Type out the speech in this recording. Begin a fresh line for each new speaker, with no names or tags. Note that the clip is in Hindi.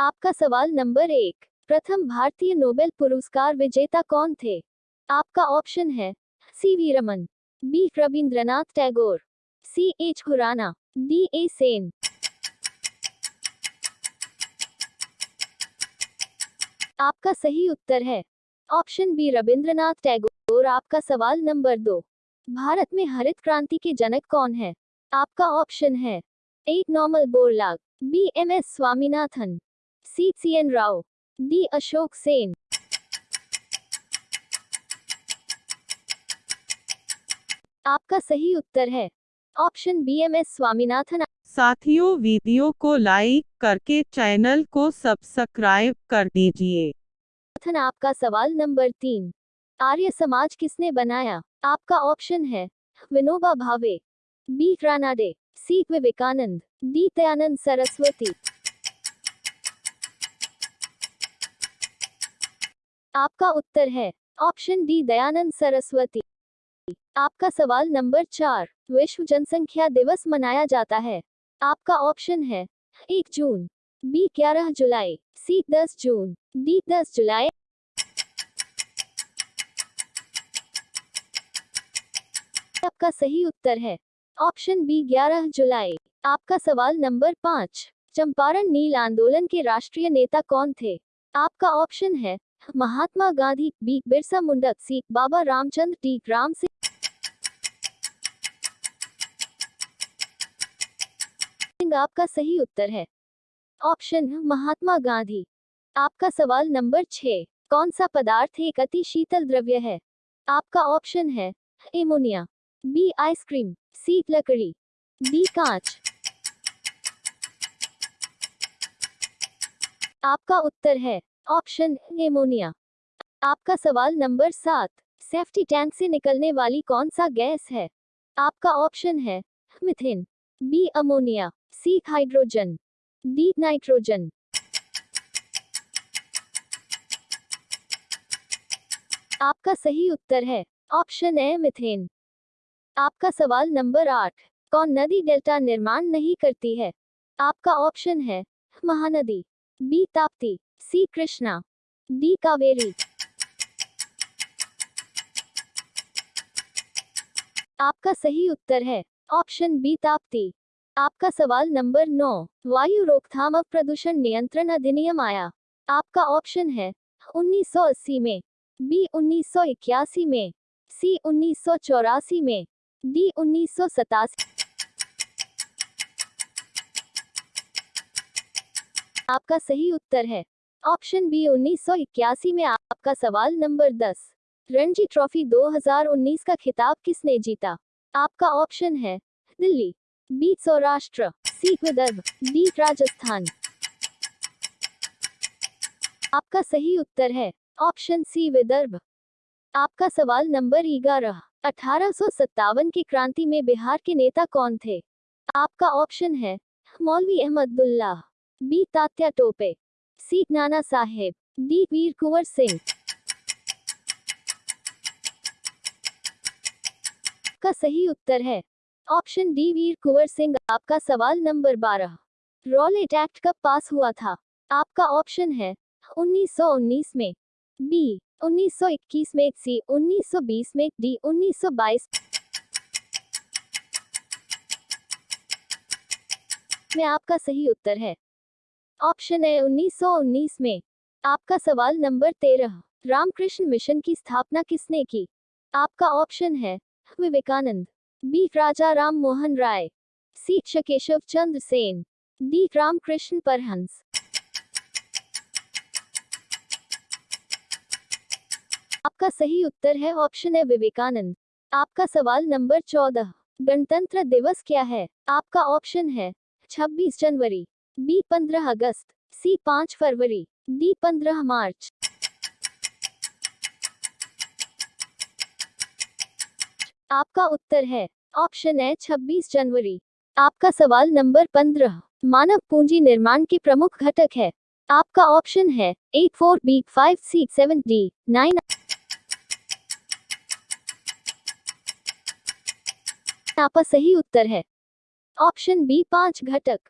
आपका सवाल नंबर एक, प्रथम भारतीय नोबेल पुरस्कार विजेता कौन थे? आपका ऑप्शन है, C V Raman, B Rabindranath Tagore, C H Khurana, D A Sen. आपका सही उत्तर है, ऑप्शन बी रविंद्रनाथ टैगोर। आपका सवाल नंबर दो, भारत में हरित क्रांति के जनक कौन है? आपका ऑप्शन है, A Norman Borlaug, B M S Swaminathan. C C N Rao D Ashok Sen आपका सही उत्तर है। Option B M S Swaminathan.
साथियों वीडियो को लाइक करके चैनल को सब्सक्राइब कर दीजिए।
आपका सवाल नंबर तीन। आर्य समाज किसने बनाया? आपका ऑप्शन है Vinoba Bhave. B. Ranade C. Vivekananda. D. Dayananda Saraswati. आपका उत्तर है। Option D, Dayananda Saraswati. आपका सवाल नंबर चार, विश्व जनसंख्या दिवस मनाया जाता है। आपका ऑप्शन है, एक जून। बी, ग्यारह जुलाई। सी, दस जून। डी, दस जुलाई। आपका सही उत्तर है। ऑप्शन बी, ग्यारह जुलाई। आपका सवाल नंबर पाँच, चंपारण नील आंदोलन के राष्ट्रीय नेता कौन थे? आपका ऑप्शन है Mahatma Gandhi, B. Birsa Munda, C. Baba Ramchandra D Ram Singh, आपका सही उत्तर है। ऑप्शन, महात्मा गांधी। आपका सवाल नंबर छह कौन सा पदार्थ एक अति शीतल द्रव्य है? आपका ऑप्शन है, एमोनिया। बी आइसक्रीम सी लकड़ी। डी कांच। आपका उत्तर है ऑप्शन एमोनिया। आपका सवाल नंबर सात सेफ्टी टैंक से निकलने वाली कौन सा गैस है? आपका ऑप्शन है methane B ammonia C hydrogen D nitrogen आपका सही उत्तर है, ऑप्शन ए मिथेन आपका सवाल नंबर आठ, कौन नदी डेल्टा निर्माण नहीं करती है? आपका ऑप्शन है, Mahanadi. B Tapti. C Krishna, D Kaveri. आपका सही उत्तर है, ऑप्शन बी ताप्ती। आपका सवाल नंबर नौ, वायु रोकथाम और प्रदूषण नियंत्रण अधिनियम आया। आपका ऑप्शन है 1980 में, बी 1981 में, सी उन्नीस सौ चौरासी में, डी उन्नीस सौ सतासी आपका सही उत्तर है ऑप्शन बी 1981 में आपका सवाल नंबर 10 रणजी ट्रॉफी 2019 का खिताब किसने जीता? आपका ऑप्शन है Delhi, B Saurashtra, C Vidarbha, D Rajasthan. आपका सही उत्तर है ऑप्शन सी विदर्भ। आपका सवाल नंबर ग्यारह, अठारह की क्रांति में बिहार के नेता कौन थे? आपका ऑप्शन है Maulvi Ahmadullah, B Tatya Tope. C Nana Sahib, D वीर कुंवर सिंह। का सही उत्तर है। ऑप्शन डी वीर कुंवर सिंह, आपका सवाल नंबर बारह। रॉलेट एक्ट कब पास हुआ था? आपका ऑप्शन है 1919 में। बी 1921 में, सी 1920 में, डी 1922 में आपका सही उत्तर है। ऑप्शन है 1919 में। आपका सवाल नंबर तेरह, रामकृष्ण मिशन की स्थापना किसने की? आपका ऑप्शन है, Vivekananda. B, Raja Ram Mohan Roy. C शकेशव Chandra Sen. D, Ramakrishna Paramhansa. आपका सही उत्तर है, ऑप्शन है विवेकानंद। आपका सवाल नंबर चौदह, गणतंत्र दिवस क्या है? आपका ऑप्शन है 26 जनवरी। बी 15 अगस्त, सी 5 फरवरी, डी 15 मार्च। आपका उत्तर है, ऑप्शन है 26 जनवरी। आपका सवाल नंबर 15 मानव पूंजी निर्माण के प्रमुख घटक है। आपका ऑप्शन है eight four B five C seven D nine. आपका सही उत्तर है। ऑप्शन बी पाँच घटक।